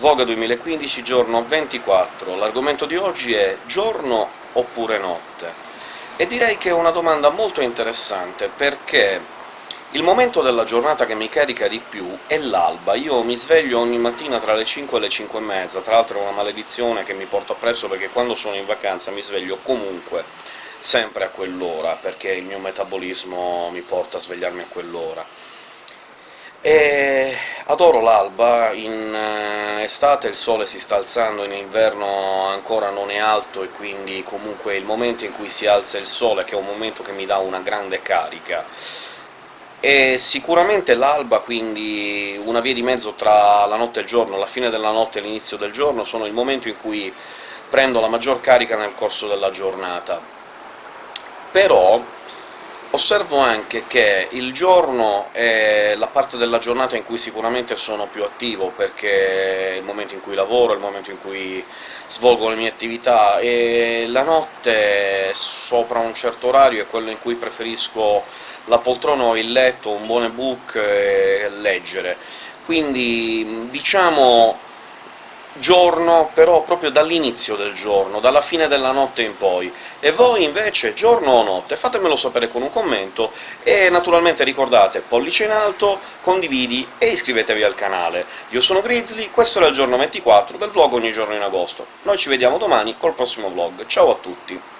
Voga 2015, giorno 24. L'argomento di oggi è giorno oppure notte? E direi che è una domanda molto interessante, perché il momento della giornata che mi carica di più è l'alba. Io mi sveglio ogni mattina tra le 5 e le 5 e mezza, tra l'altro è una maledizione che mi porto appresso perché quando sono in vacanza mi sveglio comunque sempre a quell'ora, perché il mio metabolismo mi porta a svegliarmi a quell'ora. E adoro l'alba, in estate il sole si sta alzando, in inverno ancora non è alto, e quindi comunque il momento in cui si alza il sole, che è un momento che mi dà una grande carica. E sicuramente l'alba, quindi una via di mezzo tra la notte e il giorno, la fine della notte e l'inizio del giorno, sono il momento in cui prendo la maggior carica nel corso della giornata. Però Osservo anche che il giorno è la parte della giornata in cui sicuramente sono più attivo, perché è il momento in cui lavoro, è il momento in cui svolgo le mie attività, e la notte, sopra un certo orario, è quello in cui preferisco la poltrona o il letto, un buon ebook e leggere. Quindi, diciamo giorno, però proprio dall'inizio del giorno, dalla fine della notte in poi. E voi invece, giorno o notte? Fatemelo sapere con un commento, e naturalmente ricordate pollice in alto, condividi e iscrivetevi al canale. Io sono Grizzly, questo era il giorno 24 del vlog ogni giorno in agosto. Noi ci vediamo domani col prossimo vlog. Ciao a tutti!